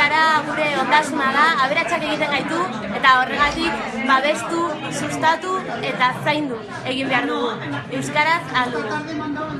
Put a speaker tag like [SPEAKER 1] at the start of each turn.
[SPEAKER 1] Euskara gure ondasuna da, aberatsak egiten gaitu, eta horregatik babestu, sustatu eta zaindu egin behar dugu. Euskaraz aldu.